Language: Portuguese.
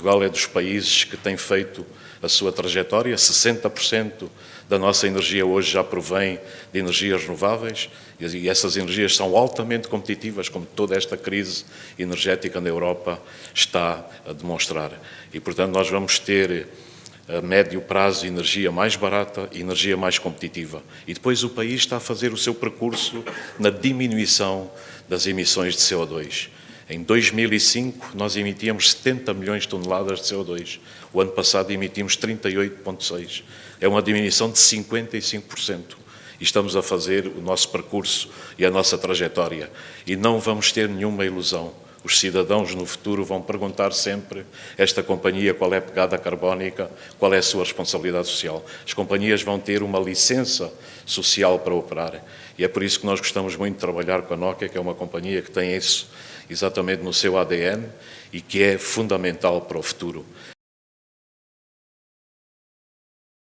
Portugal é dos países que tem feito a sua trajetória, 60% da nossa energia hoje já provém de energias renováveis e essas energias são altamente competitivas, como toda esta crise energética na Europa está a demonstrar. E, portanto, nós vamos ter a médio prazo energia mais barata e energia mais competitiva. E depois o país está a fazer o seu percurso na diminuição das emissões de CO2. Em 2005, nós emitíamos 70 milhões de toneladas de CO2. O ano passado emitimos 38,6. É uma diminuição de 55%. E estamos a fazer o nosso percurso e a nossa trajetória. E não vamos ter nenhuma ilusão. Os cidadãos no futuro vão perguntar sempre esta companhia qual é a pegada carbónica, qual é a sua responsabilidade social. As companhias vão ter uma licença social para operar. E é por isso que nós gostamos muito de trabalhar com a Nokia, que é uma companhia que tem isso exatamente no seu ADN e que é fundamental para o futuro.